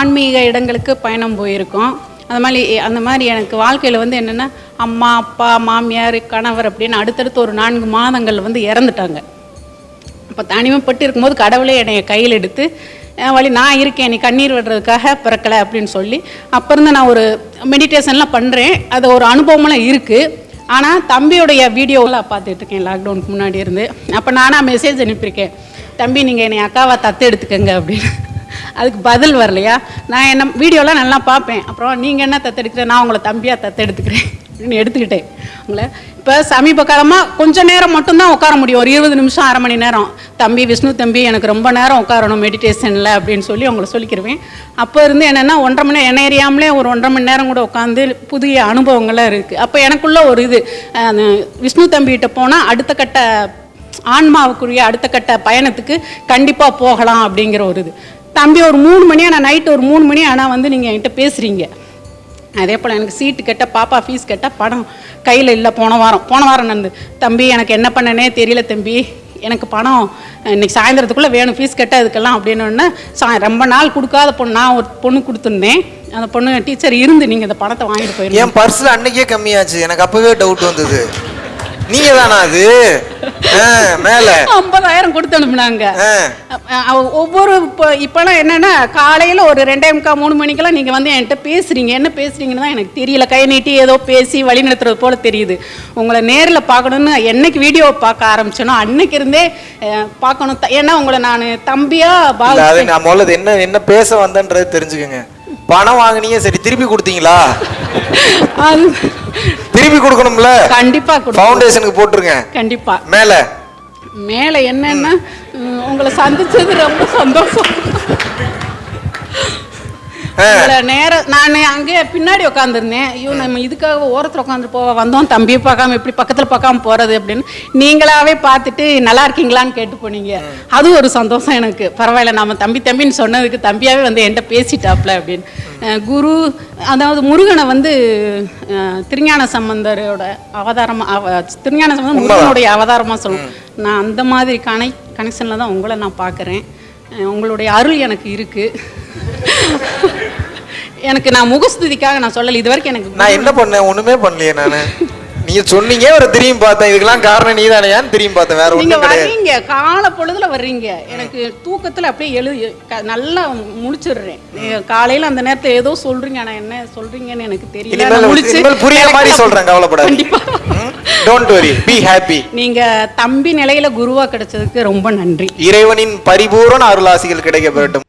ஆன்மீக இடங்களுக்கு பயணம் போயிருக்கோம். அந்த மாதிரி அந்த மாதிரி எனக்கு வாழ்க்கையில் வந்து என்னென்னா அம்மா அப்பா மாமியார் கணவர் அப்படின்னு அடுத்தடுத்து ஒரு நான்கு மாதங்கள் வந்து இறந்துட்டாங்க. அப்போ தனிமைப்பட்டு இருக்கும்போது கடவுளே என்னை கையில் எடுத்து வழி நான் இருக்கேன் நீ கண்ணீர் விடுறதுக்காக பிறக்கலை அப்படின்னு சொல்லி அப்போ இருந்து நான் ஒரு மெடிடேஷன்லாம் பண்ணுறேன் அது ஒரு அனுபவமெல்லாம் இருக்குது ஆனால் தம்பியுடைய வீடியோவெலாம் பார்த்துட்டு இருக்கேன் லாக்டவுனுக்கு முன்னாடி இருந்து. அப்போ நானாக மெசேஜ் அனுப்பியிருக்கேன் தம்பி நீங்கள் என்னை அக்காவை தத்து எடுத்துக்கங்க அப்படின்னு. அதுக்கு பதில் வரலையா? நான் என்ன வீடியோலாம் நல்லா பார்ப்பேன். அப்புறம் நீங்கள் என்ன தத்தெடுக்கிற? நான் உங்களை தம்பியாக தத்தெடுத்துக்கிறேன். அப்படின்னு எடுத்துக்கிட்டேன். உங்களை இப்போ சமீப காலமாக கொஞ்ச நேரம் மட்டும்தான் உட்கார முடியும். ஒரு இருபது நிமிஷம் அரை மணி நேரம். தம்பி விஷ்ணு தம்பி எனக்கு ரொம்ப நேரம் உட்காரணும் மெடிடேஷனில் அப்படின்னு சொல்லி உங்களை சொல்லிக்கிருவேன். அப்போ இருந்து என்னென்னா ஒன்றரை மணி என்ன எறியாமலே ஒரு ஒன்றரை மணி நேரம் கூட உட்காந்து புதிய அனுபவங்கள்லாம் இருக்குது அப்போ எனக்குள்ள ஒரு இது விஷ்ணு தம்பிகிட்ட போனால் அடுத்த கட்ட ஆன்மாவுக்குரிய அடுத்த கட்ட பயணத்துக்கு கண்டிப்பாக போகலாம் அப்படிங்கிற ஒரு இது. தம்பி ஒரு மூணு மணி ஆனால் நைட்டு ஒரு மூணு மணி ஆனால் வந்து நீங்கள் என்கிட்ட பேசுகிறீங்க அதே போல் எனக்கு சீட்டு கட்ட பாப்பா ஃபீஸ் கட்ட பணம் கையில் இல்லை. போன வாரம் போன வாரம் நடந்து. தம்பி எனக்கு என்ன பண்ணனே தெரியல தம்பி. எனக்கு பணம் இன்னைக்கு சாயந்தரத்துக்குள்ளே வேணும். ஃபீஸ் கட்ட அதுக்கெல்லாம் அப்படின்னு சா ரொம்ப நாள் கொடுக்காத பொண்ணு. நான் ஒரு பொண்ணு கொடுத்துருந்தேன். அந்த பொண்ணு டீச்சர் இருந்து நீங்கள் இந்த பணத்தை வாங்கிட்டு போயிருந்தீங்க என் பர்ஸில் அன்னைக்கே கம்மியாச்சு. எனக்கு அப்போவே டவுட் வந்தது. நீங்க தானா அது மேல. ஐம்பதாயிரம் கொடுத்து அனுப்புனாங்க. ஒவ்வொரு இப்போ இப்போலாம் என்னன்னா காலையில் ஒரு ரெண்டே முக்கால் மூணு மணிக்கெல்லாம் நீங்கள் வந்து என்கிட்ட பேசுறீங்க. என்ன பேசுறீங்கன்னு தான் எனக்கு தெரியல. கை நீட்டி ஏதோ பேசி வழி நடத்துறது போல தெரியுது. உங்களை நேரில் பார்க்கணுன்னு என்னைக்கு வீடியோ பார்க்க ஆரம்பிச்சேனோ அன்னைக்கு இருந்தே பார்க்கணும். ஏன்னா உங்களை நான் தம்பியா பாவிச்சேன் நான் முதல்ல என்ன என்ன பேச வந்தேன்றது தெரிஞ்சுக்கங்க. பணம் வாங்குனீங்க சரி திருப்பி கொடுத்தீங்களா? அது திருப்பி கொடுக்கணும்ல? கண்டிப்பா ஃபவுண்டேஷனுக்கு போட்டுருங்க. கண்டிப்பா. மேல. மேலே என்னன்னா உங்களை சந்திச்சது ரொம்ப சந்தோஷம். நேரம் நான் அங்கே பின்னாடி உட்காந்துருந்தேன் ஐயோ நம்ம இதுக்காக ஓரத்தில் உட்காந்து போக வந்தோம். தம்பியை பார்க்காம எப்படி பக்கத்தில் பார்க்காம போகிறது அப்படின்னு. நீங்களாவே பார்த்துட்டு நல்லா இருக்கீங்களான்னு கேட்டு போனீங்க. அது ஒரு சந்தோஷம் எனக்கு. பரவாயில்ல நம்ம தம்பி தம்பின்னு சொன்னதுக்கு தம்பியாவே வந்து என்கிட்ட பேசிட்டாப்ல அப்படின்னு. குரு அதாவது முருகனை வந்து திருஞான சம்பந்தரோட அவதாரமா அவ திருஞான சம்பந்தம் முருகனுடைய அவதாரமாக சொல்லுவோம் நான் அந்த மாதிரி கனை கனெக்ஷனில் தான் உங்களை நான் பார்க்குறேன். உங்களுடைய அருள் எனக்கு இருக்குது எனக்கு நான் முகஸ்துதிக்காக நான் சொல்லலை இது வரைக்கும் எனக்கு நான் என்ன பண்ணேன்? ஒண்ணுமே பண்ணலையே நானு. நீங்க சொன்னீங்க ஒரு திரும்பி பார்த்தேன். இதுக்கெல்லாம் காரணம் நீதானையான்னு திரும்பி பார்த்தேன். வேற ஒண்ணும் கிடையாது. வர்றீங்க காலை பொழுதுல வர்றீங்க. எனக்கு தூக்கத்துல அப்படியே எழு க- நல்லா முழிச்சிடுறேன். நீங்க காலையில அந்த நேரத்துல ஏதோ சொல்றீங்க ஆனா என்ன சொல்றீங்கன்னு எனக்கு தெரியல. இனிமேல் நான் முழிச்சு இனிமேல் புரியுற மாதிரி சொல்றேன் கவலைப்படாதீங்க. கண்டிப்பா. டோன்ட் வரி பி ஹாப்பி நீங்க தம்பி நிலையில குருவா கிடைச்சதுக்கு ரொம்ப நன்றி. இறைவனின் பரிபூரண அருளாசிகள் கிடைக்க பெறட்டும்